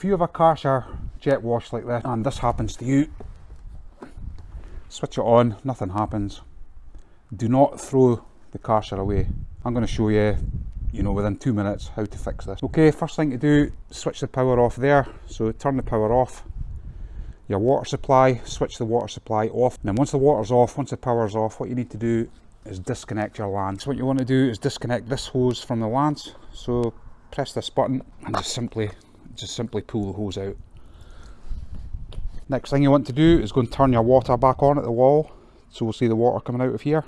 If you have a Karcher jet wash like this and this happens to you, switch it on, nothing happens. Do not throw the Karcher away. I'm going to show you, you know, within two minutes how to fix this. Okay, first thing to do, switch the power off there. So turn the power off. Your water supply, switch the water supply off. And then once the water's off, once the power's off, what you need to do is disconnect your lance. So what you want to do is disconnect this hose from the lance. So press this button and just simply, just simply pull the hose out. Next thing you want to do is go and turn your water back on at the wall. So we'll see the water coming out of here.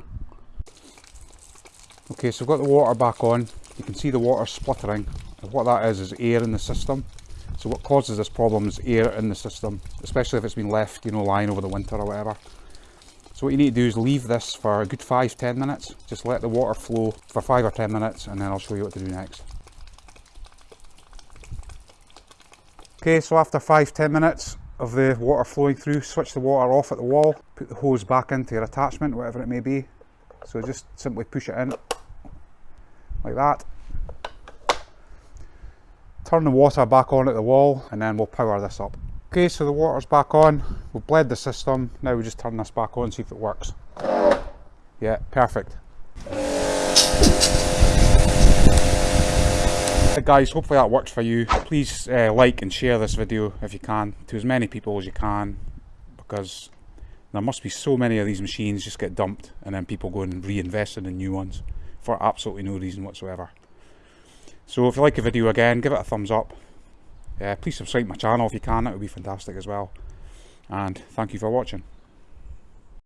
Okay, so we've got the water back on. You can see the water spluttering. What that is, is air in the system. So what causes this problem is air in the system, especially if it's been left, you know, lying over the winter or whatever. So what you need to do is leave this for a good 5-10 minutes. Just let the water flow for 5 or 10 minutes and then I'll show you what to do next. Okay, so after 5-10 minutes of the water flowing through, switch the water off at the wall, put the hose back into your attachment, whatever it may be. So just simply push it in, like that. Turn the water back on at the wall and then we'll power this up. Okay, so the water's back on, we've bled the system, now we just turn this back on, see if it works. Yeah, perfect. Right guys, hopefully that worked for you. Please uh, like and share this video if you can to as many people as you can because there must be so many of these machines just get dumped and then people go and reinvest in the new ones for absolutely no reason whatsoever. So if you like the video again, give it a thumbs up. Uh, please subscribe to my channel if you can, that would be fantastic as well. And thank you for watching.